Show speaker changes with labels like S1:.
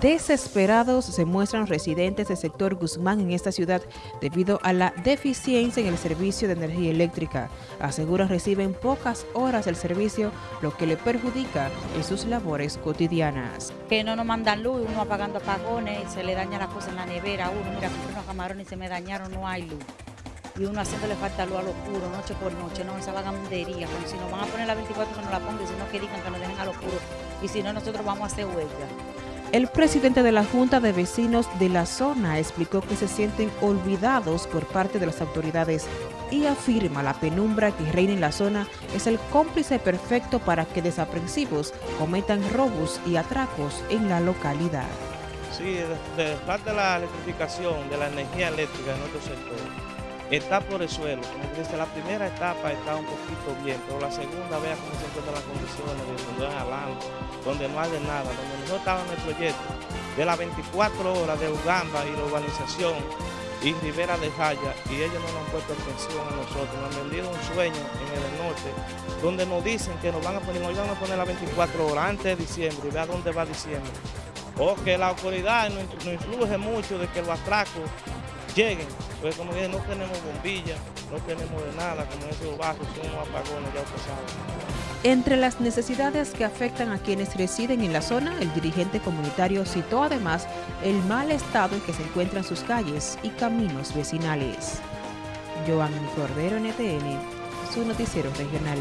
S1: Desesperados se muestran residentes del sector Guzmán en esta ciudad debido a la deficiencia en el servicio de energía eléctrica. Aseguran reciben pocas horas del servicio, lo que le perjudica en sus labores cotidianas.
S2: Que no nos mandan luz, uno apagando apagones, y se le daña la cosa en la nevera, uno mira, unos camarones y se me dañaron, no hay luz y uno haciéndole falta luz a lo oscuro, noche por noche, no, esa vagabundería, como si nos van a poner la 24 que nos la pongan, sino que digan que nos dejen a lo oscuro, y si no, nosotros vamos a hacer huelga.
S1: El presidente de la Junta de Vecinos de la zona explicó que se sienten olvidados por parte de las autoridades y afirma la penumbra que reina en la zona es el cómplice perfecto para que desaprensivos cometan robos y atracos en la localidad.
S3: Sí, de, de la electrificación, de la energía eléctrica en nuestro sector, está por el suelo. Dice, la primera etapa está un poquito bien, pero la segunda, vea cómo se encuentran las condiciones, donde hay alarma, donde no hay nada, donde nosotros estábamos en el proyecto de las 24 horas de Uganda y la urbanización y Rivera de Jaya, y ellos no nos han puesto atención a nosotros, nos han vendido un sueño en el norte, donde nos dicen que nos van a poner, nos van a poner las 24 horas antes de diciembre, y vea dónde va diciembre. O que la autoridad no, no influye mucho de que los atracos lleguen, pues como dije, no tenemos bombillas, no tenemos de nada, como esos bajos, son unos apagones ya pasados.
S1: Entre las necesidades que afectan a quienes residen en la zona, el dirigente comunitario citó además el mal estado en que se encuentran sus calles y caminos vecinales. Joan Cordero, NTN, su noticiero regional.